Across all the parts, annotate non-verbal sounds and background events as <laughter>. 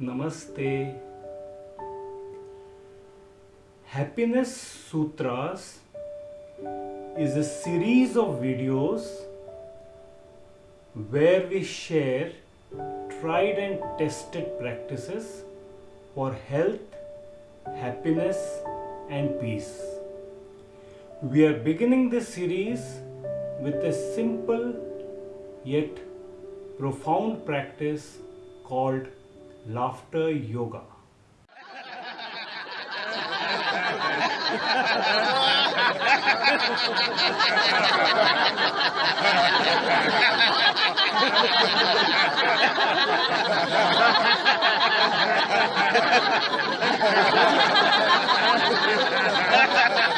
Namaste. Happiness Sutras is a series of videos where we share tried and tested practices for health, happiness, and peace. We are beginning this series with a simple yet profound practice called laughter yoga. <laughs>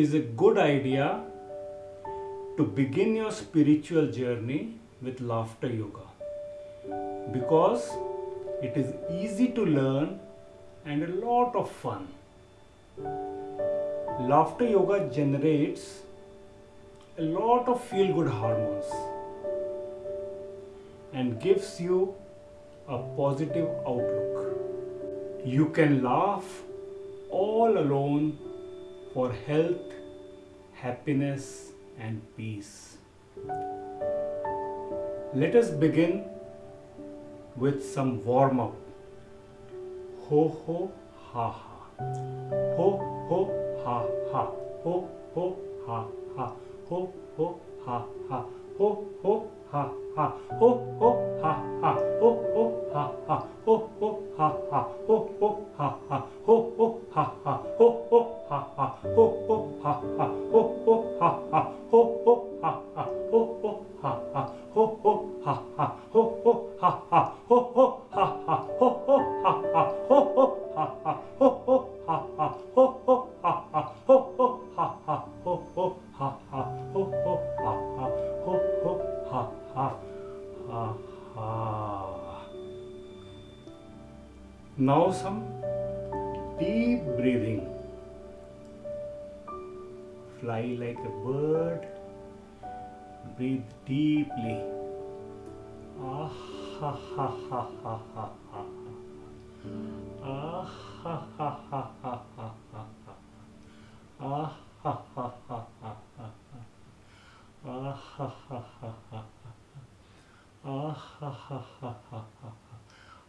is a good idea to begin your spiritual journey with laughter yoga because it is easy to learn and a lot of fun. Laughter yoga generates a lot of feel good hormones and gives you a positive outlook. You can laugh all alone for health, happiness, and peace. Let us begin with some warm up. Ho ho ha ha. Ho ho ha ha. Ho ho ha ha. Ho ho ha ha. Ho ho ha ha. Ho ho ha ha. Ho ho ha ha. Ho ho ha ha. Ho ha. Ho ho ha ha. Ho ho ha ha. Ho ho ha ha. Ha ha. Now some deep breathing. Fly like a bird. Breathe deeply. Ah ha ha ha ha ha ha. Ah ha ha ha ha ha ha. Ah 哈哈哈哈哈哈啊哈哈哈哈哈哈啊哈哈哈哈哈哈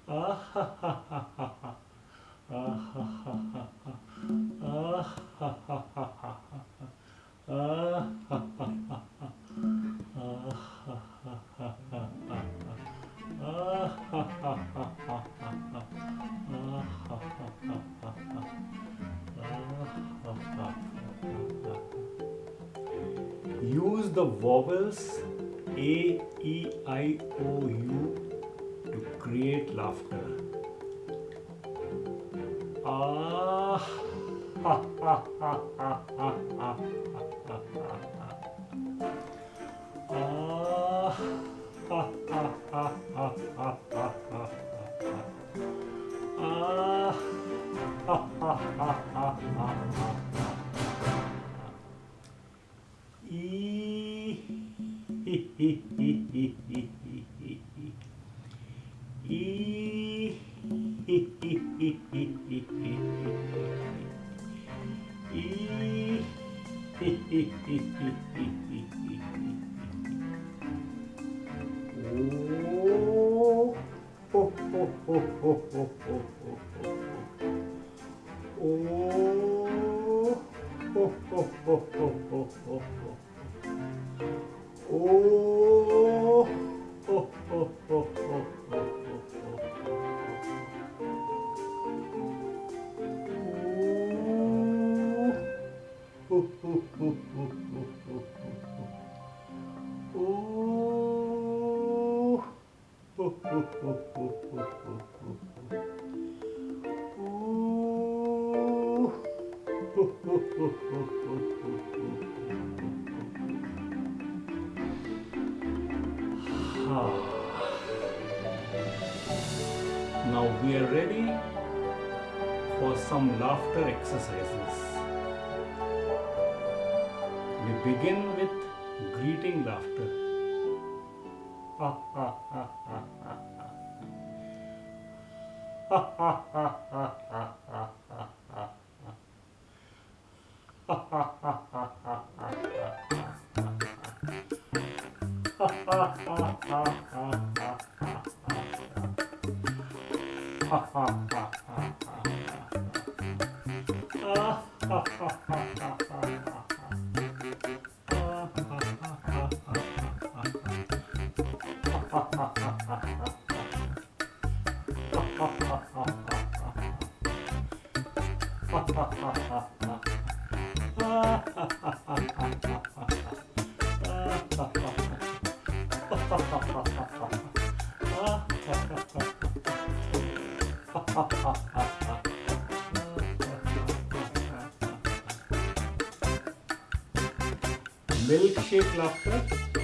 啊哈哈哈哈哈啊哈哈哈哈啊哈哈哈哈 the vowels A, E, I, O, U to create laughter. Ah, ha, ha, ha, ha, ha, ha, ha, ha, ha. Ah, ah, ah, ah Oh, oh, oh, oh, oh. Oh, Now we are ready for some laughter exercises. We begin with greeting laughter. Ha ha ha ha ha ha. Ha ha ha ha ha ha ha ha. Ha ha ha Milkshake laughter.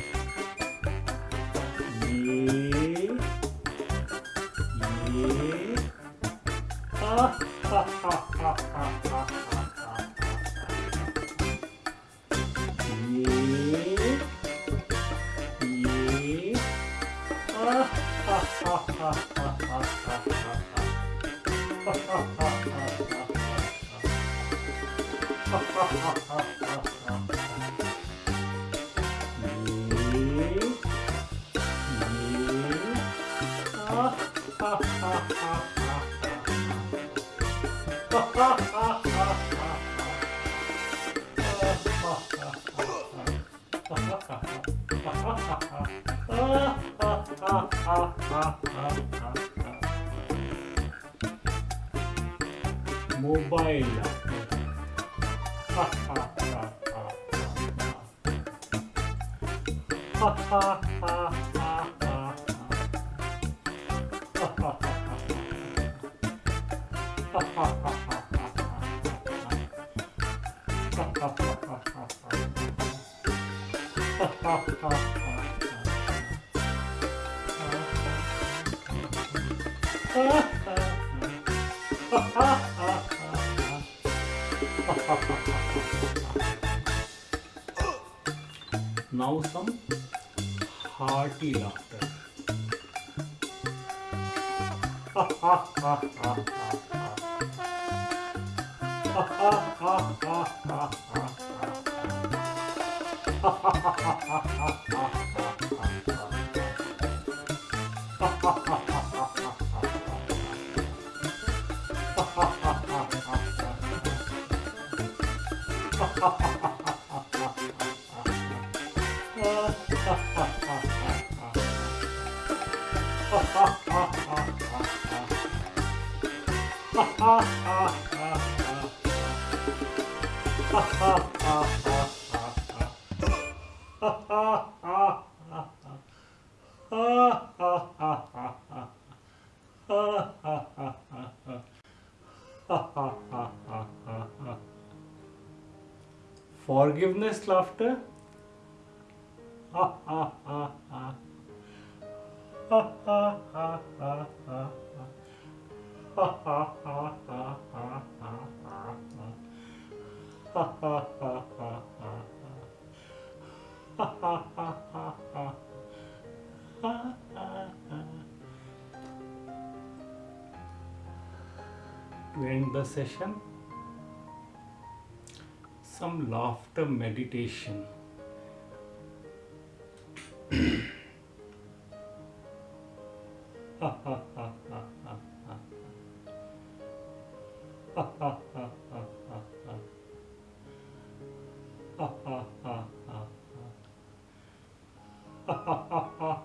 Ha, ha, ha, ha, ha, ha, ha, ha. Ha, ha, モバイルだ Now some hearty laughter. Ha ha ha ha. Ha ha ha ha ha. Ha ha ha ha ha Forgiveness laughter. <laughs> To end the session, some laughter meditation. ha ha ha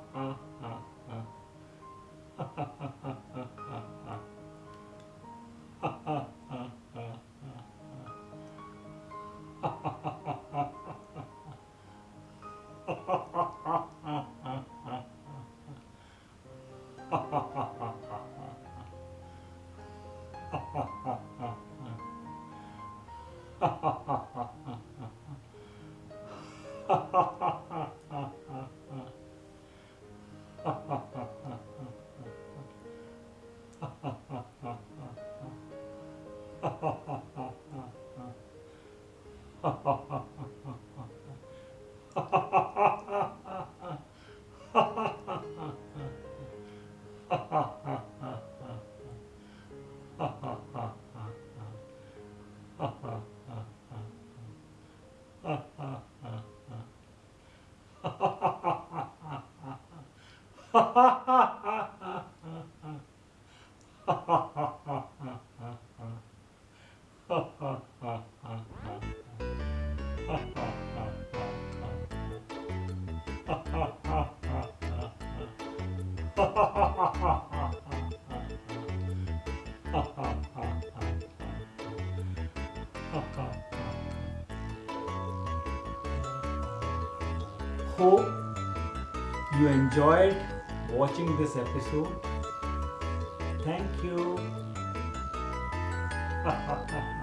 ha ha ha ha. Ha Hope you enjoyed watching this episode. Thank you. <laughs>